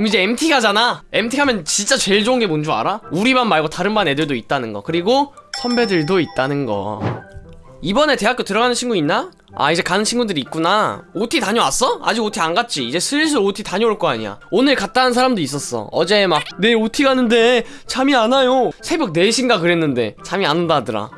그럼 이제 MT 가잖아 MT 가면 진짜 제일 좋은 게 뭔 줄 알아? 우리 반 말고 다른 반 애들도 있다는 거 그리고 선배들도 있다는 거 이번에 대학교 들어가는 친구 있나? 아 이제 가는 친구들이 있구나 OT 다녀왔어? 아직 OT 안 갔지? 이제 슬슬 OT 다녀올 거 아니야 오늘 갔다 온 사람도 있었어 어제 막 내일 OT 가는데 잠이 안 와요 새벽 4시인가 그랬는데 잠이 안 온다 하더라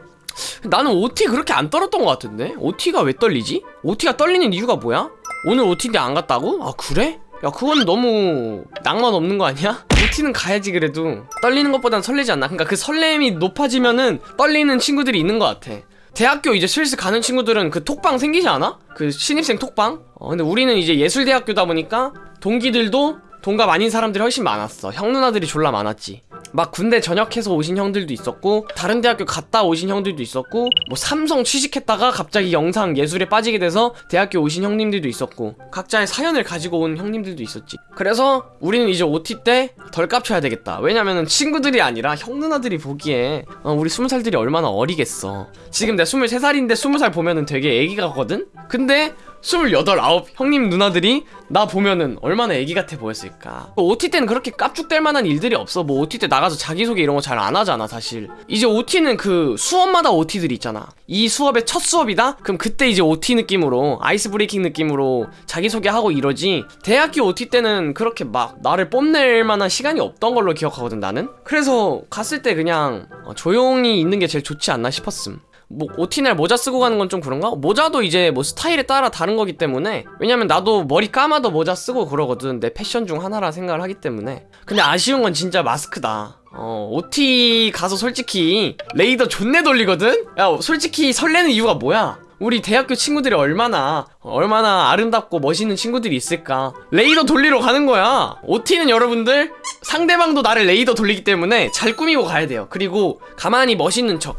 나는 OT 그렇게 안 떨었던 것 같은데? OT가 왜 떨리지? OT가 떨리는 이유가 뭐야? 오늘 OT인데 안 갔다고? 아 그래? 야 그건 너무 낭만 없는 거 아니야? OT는 가야지 그래도 떨리는 것보단 설레지 않나? 그러니까 그 설렘이 높아지면은 떨리는 친구들이 있는 것 같아 대학교 이제 슬슬 가는 친구들은 그 톡방 생기지 않아? 그 신입생 톡방? 어 근데 우리는 이제 예술대학교다 보니까 동기들도 동갑 아닌 사람들이 훨씬 많았어 형 누나들이 졸라 많았지 막 군대 전역해서 오신 형들도 있었고 다른 대학교 갔다 오신 형들도 있었고 뭐 삼성 취직했다가 갑자기 영상 예술에 빠지게 돼서 대학교 오신 형님들도 있었고 각자의 사연을 가지고 온 형님들도 있었지. 그래서 우리는 이제 OT 때 덜 깝쳐야 되겠다. 왜냐면은 친구들이 아니라 형 누나들이 보기에 어, 우리 스무 살들이 얼마나 어리겠어. 지금 내가 23살인데 20살 보면은 되게 애기 같거든? 근데 28, 9 형님 누나들이 나 보면은 얼마나 애기 같아 보였을까? 뭐 OT 때는 그렇게 깝죽될 만한 일들이 없어. 뭐 OT 때 나 가서 자기소개 이런 거 잘 안 하잖아 사실. 이제 OT는 그 수업마다 OT들이 있잖아. 이 수업의 첫 수업이다? 그럼 그때 이제 OT 느낌으로 아이스 브레이킹 느낌으로 자기소개하고 이러지? 대학교 OT 때는 그렇게 막 나를 뽐낼 만한 시간이 없던 걸로 기억하거든 나는? 그래서 갔을 때 그냥 어, 조용히 있는 게 제일 좋지 않나 싶었음 뭐 OT날 모자 쓰고 가는 건 좀 그런가? 모자도 이제 뭐 스타일에 따라 다른 거기 때문에 왜냐면 나도 머리 감아도 모자 쓰고 그러거든. 내 패션 중 하나라 생각을 하기 때문에. 근데 아쉬운 건 진짜 마스크다. 어 OT 가서 솔직히 레이더 존내 돌리거든? 야 솔직히 설레는 이유가 뭐야? 우리 대학교 친구들이 얼마나 얼마나 아름답고 멋있는 친구들이 있을까? 레이더 돌리러 가는 거야. OT는 여러분들 상대방도 나를 레이더 돌리기 때문에 잘 꾸미고 가야 돼요. 그리고 가만히 멋있는 척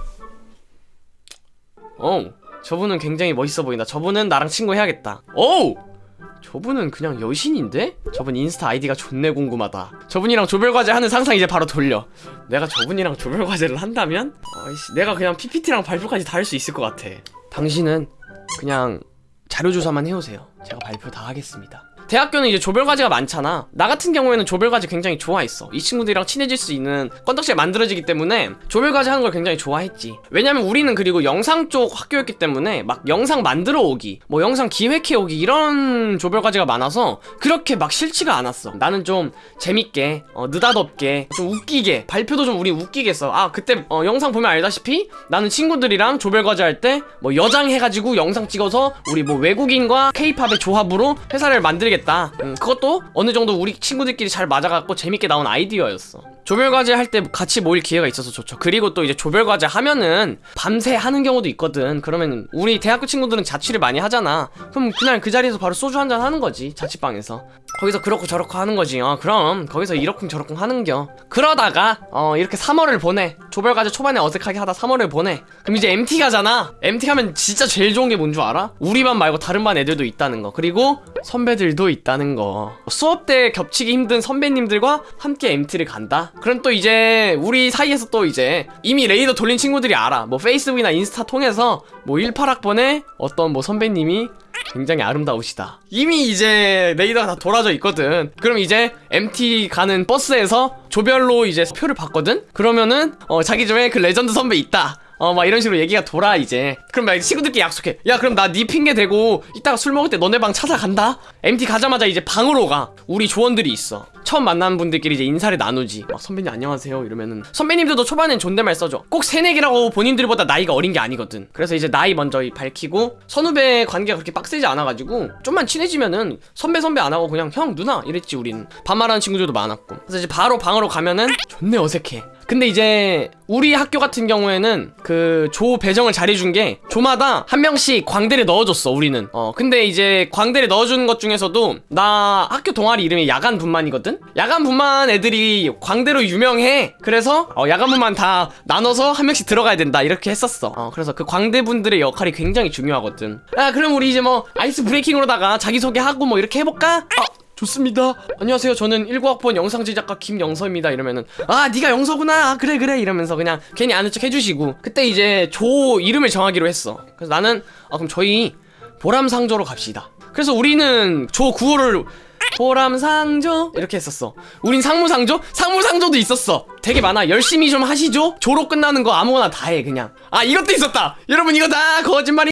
어, 저분은 굉장히 멋있어 보인다. 저분은 나랑 친구 해야겠다. 오! 저분은 그냥 여신인데? 저분 인스타 아이디가 존내 궁금하다. 저분이랑 조별과제 하는 상상 이제 바로 돌려. 내가 저분이랑 조별과제를 한다면? 아이씨, 내가 그냥 PPT랑 발표까지 다 할 수 있을 것 같아. 당신은 그냥 자료조사만 해오세요. 제가 발표 다 하겠습니다. 대학교는 이제 조별과제가 많잖아. 나 같은 경우에는 조별과제 굉장히 좋아했어. 이 친구들이랑 친해질 수 있는 건덕지가 만들어지기 때문에 조별과제 하는 걸 굉장히 좋아했지. 왜냐면 우리는 그리고 영상 쪽 학교였기 때문에 막 영상 만들어 오기 뭐 영상 기획해 오기 이런 조별과제가 많아서 그렇게 막 싫지가 않았어. 나는 좀 재밌게 어, 느닷없게 좀 웃기게 발표도 좀 우리 웃기게 했어. 아 그때 어, 영상 보면 알다시피 나는 친구들이랑 조별과제 할 때 뭐 여장 해가지고 영상 찍어서 우리 뭐 외국인과 케이팝의 조합으로 회사를 만들게 되겠다. 음, 그것도 어느 정도 우리 친구들끼리 잘 맞아갖고 재밌게 나온 아이디어였어. 조별과제 할 때 같이 모일 기회가 있어서 좋죠. 그리고 또 이제 조별과제 하면은 밤새 하는 경우도 있거든. 그러면 우리 대학교 친구들은 자취를 많이 하잖아. 그럼 그날 그 자리에서 바로 소주 한 잔 하는 거지 자취방에서 거기서 그렇고 저렇고 하는 거지. 어 그럼 거기서 이러쿵 저러쿵 하는겨. 그러다가 어 이렇게 3월을 보내. 조별과제 초반에 어색하게 하다 3월을 보내. 그럼 이제 MT 가잖아. MT 가면 진짜 제일 좋은 게 뭔 줄 알아? 우리 반 말고 다른 반 애들도 있다는 거. 그리고 선배들도 있다는 거. 수업 때 겹치기 힘든 선배님들과 함께 MT를 간다? 그럼 또 이제 우리 사이에서 또 이제 이미 레이더 돌린 친구들이 알아. 뭐 페이스북이나 인스타 통해서 뭐 18학번에 어떤 뭐 선배님이 굉장히 아름다우시다. 이미 이제 레이더가 다 돌아져 있거든. 그럼 이제 MT 가는 버스에서 조별로 이제 표를 받거든? 그러면은 어 자기 집에 그 레전드 선배 있다 어 막 이런 식으로 얘기가 돌아 이제. 그럼 막 친구들끼리 약속해. 야 그럼 나 네 핑계 대고 이따가 술 먹을 때 너네 방 찾아간다? MT 가자마자 이제 방으로 가. 우리 조원들이 있어. 처음 만난 분들끼리 이제 인사를 나누지. 막 선배님 안녕하세요. 이러면은 선배님들도 초반엔 존댓말 써줘. 꼭 새내기라고 본인들보다 나이가 어린 게 아니거든. 그래서 이제 나이 먼저 밝히고 선후배 관계가 그렇게 빡세지 않아가지고 좀만 친해지면은 선배 선배 안 하고 그냥 형 누나 이랬지 우리는 반말하는 친구들도 많았고. 그래서 이제 바로 방으로 가면은 존내 어색해 근데 이제 우리 학교 같은 경우에는 그 조 배정을 잘해준 게 조마다 한 명씩 광대를 넣어줬어 우리는. 어 근데 이제 광대를 넣어주는 것 중에서도 나 학교 동아리 이름이 야간 분만이거든? 야간 분만 애들이 광대로 유명해. 그래서 어, 야간 분만 다 나눠서 한 명씩 들어가야 된다 이렇게 했었어. 어 그래서 그 광대 분들의 역할이 굉장히 중요하거든. 아 그럼 우리 이제 뭐 아이스 브레이킹으로다가 자기소개하고 뭐 이렇게 해볼까? 어 좋습니다. 안녕하세요. 저는 19학번 영상 제작가 김영서입니다. 이러면은 아 네가 영서구나. 아, 그래 그래. 이러면서 그냥 괜히 아는 척 해주시고. 그때 이제 조 이름을 정하기로 했어. 그래서 나는 아 그럼 저희 보람상조로 갑시다. 그래서 우리는 조 구호를 보람상조? 이렇게 했었어. 우린 상무상조? 상무상조도 있었어. 되게 많아. 열심히 좀 하시죠? 졸업 끝나는 거 아무거나 다 해 그냥. 아 이것도 있었다. 여러분 이거 다 거짓말이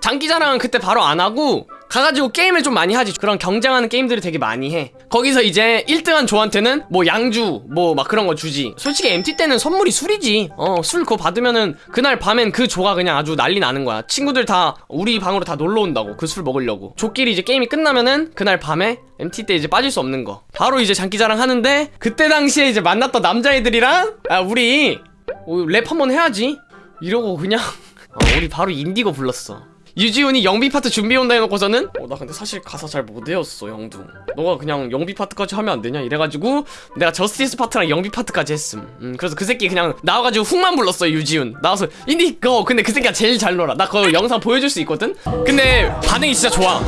장기자랑은 그때 바로 안 하고 가가지고 게임을 좀 많이 하지. 그런 경쟁하는 게임들을 되게 많이 해. 거기서 이제 1등한 조한테는 뭐 양주 뭐 막 그런 거 주지. 솔직히 MT 때는 선물이 술이지. 어 술 그거 받으면은 그날 밤엔 그 조가 그냥 아주 난리 나는 거야. 친구들 다 우리 방으로 다 놀러 온다고 그 술 먹으려고. 조끼리 이제 게임이 끝나면은 그날 밤에 MT 때 이제 빠질 수 없는 거. 바로 이제 장기자랑 하는데 그때 당시에 이제 만났던 남자애들이랑 아 우리 어, 랩 한번 해야지. 이러고 그냥 어, 우리 바로 인디고 불렀어 유지훈이 영비 파트 준비해 온다 해놓고서는 어 나 근데 사실 가사 잘 못 외웠어 영둥 너가 그냥 영비 파트까지 하면 안 되냐 이래가지고 내가 저스티스 파트랑 영비 파트까지 했음 음 그래서 그 새끼 그냥 나와가지고 훅만 불렀어 유지훈 나와서 인디 고 근데 그 새끼가 제일 잘 놀아 나 그거 영상 보여줄 수 있거든 근데 반응이 진짜 좋아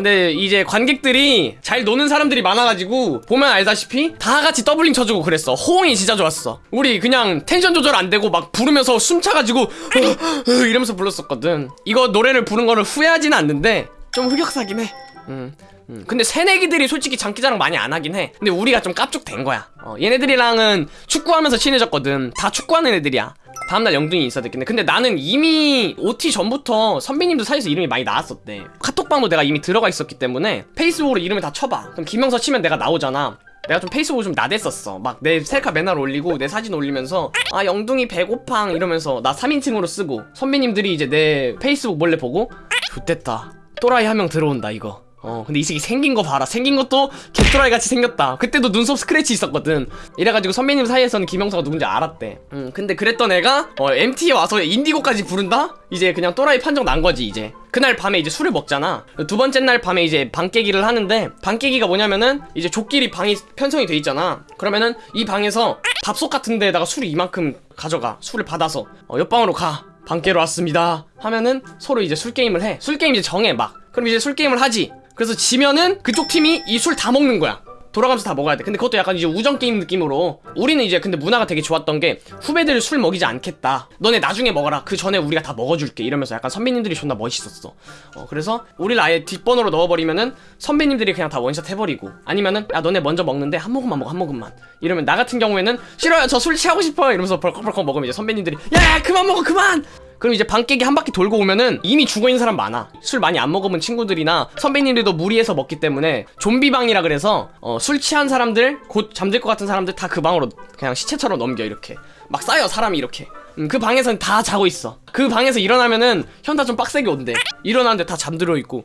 근데 이제 관객들이 잘 노는 사람들이 많아가지고 보면 알다시피 다 같이 doubling 쳐주고 그랬어 호응이 진짜 좋았어 우리 그냥 텐션 조절 안 되고 막 부르면서 숨 차가지고 으, 으 이러면서 불렀었거든 이거 노래를 부른 거를 후회하지는 않는데 좀 흑역사긴 해 음. 음, 근데 새내기들이 솔직히 장기자랑 많이 안 하긴 해. 근데 우리가 좀 깝죽댄 거야. 어, 얘네들이랑은 축구하면서 친해졌거든. 다 축구하는 애들이야. 다음날 영둥이 있어야 됐겠네. 근데 나는 이미 OT 전부터 선배님들 사이에서 이름이 많이 나왔었대. 카톡방도 내가 이미 들어가 있었기 때문에 페이스북으로 이름을 다 쳐봐. 그럼 김영서 치면 내가 나오잖아. 내가 좀 페이스북을 좀 나댔었어. 막 내 셀카 맨날 올리고 내 사진 올리면서 아 영둥이 배고팡 이러면서 나 3인칭으로 쓰고 선배님들이 이제 내 페이스북 몰래 보고 좆됐다. 또라이 한 명 들어온다 이거. 어 근데 이 새끼 생긴 거 봐라. 생긴 것도 개또라이 같이 생겼다. 그때도 눈썹 스크래치 있었거든. 이래가지고 선배님 사이에서는 김영서가 누군지 알았대. 음 근데 그랬던 애가 어 MT에 와서 인디고까지 부른다? 이제 그냥 또라이 판정 난 거지 이제. 그날 밤에 이제 술을 먹잖아. 두 번째 날 밤에 이제 방 깨기를 하는데 방 깨기가 뭐냐면은 이제 조끼리 방이 편성이 돼 있잖아. 그러면은 이 방에서 밥솥 같은 데다가 술을 이만큼 가져가. 술을 받아서. 어, 옆방으로 가. 방 깨러 왔습니다. 하면은 서로 이제 술 게임을 해. 술 게임 이제 정해 막. 그럼 이제 술 게임을 하지 그래서 지면은 그쪽 팀이 이 술 다 먹는 거야 돌아가면서 다 먹어야 돼. 근데 그것도 약간 이제 우정 게임 느낌으로 우리는 이제 근데 문화가 되게 좋았던 게 후배들 술 먹이지 않겠다. 너네 나중에 먹어라. 그 전에 우리가 다 먹어줄게. 이러면서 약간 선배님들이 존나 멋있었어. 어 그래서 우리를 아예 뒷번호로 넣어버리면은 선배님들이 그냥 다 원샷 해버리고 아니면은 야 너네 먼저 먹는데 한 모금만 먹어 한 모금만. 이러면 나 같은 경우에는 싫어요. 저 술 취하고 싶어요. 이러면서 벌컥벌컥 먹으면 이제 선배님들이 야, 야 그만 먹어 그만! 그럼 이제 방 깨기 한 바퀴 돌고 오면은 이미 죽어있는 사람 많아. 술 많이 안 먹어본 친구들이나 선배님들도 무리해서 먹기 때문에 좀비방이라 그래서 어, 술 취한 사람들 곧 잠들 것 같은 사람들 다 그 방으로 그냥 시체처럼 넘겨 이렇게. 막 쌓여 사람이 이렇게. 음, 그 방에선 다 자고 있어. 그 방에서 일어나면은 현타 좀 빡세게 온대. 일어나는데 다 잠들어 있고.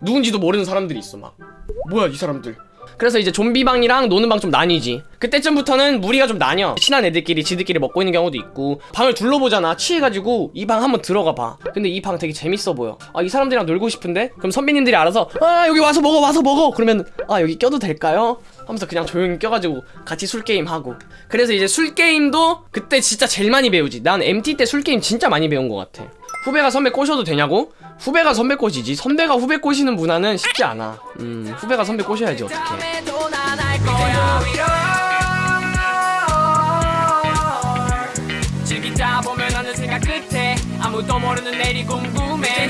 누군지도 모르는 사람들이 있어 막. 뭐야 이 사람들 그래서 이제 좀비방이랑 노는 방 좀 나뉘지. 그때쯤부터는 무리가 좀 나뉘어. 친한 애들끼리 지들끼리 먹고 있는 경우도 있고. 방을 둘러보잖아. 취해가지고 이 방 한번 들어가 봐. 근데 이 방 되게 재밌어 보여. 아 이 사람들이랑 놀고 싶은데? 그럼 선배님들이 알아서 아 여기 와서 먹어 와서 먹어! 그러면 아 여기 껴도 될까요? 하면서 그냥 조용히 껴가지고 같이 술게임 하고. 그래서 이제 술게임도 그때 진짜 제일 많이 배우지. 난 MT 때 술게임 진짜 많이 배운 것 같아. 후배가 선배 꼬셔도 되냐고? 후배가 선배 꼬시지. 선배가 후배 꼬시는 문화는 쉽지 않아. 음 후배가 선배 꼬셔야지 끝에 아무도 모르는 내일이 궁금해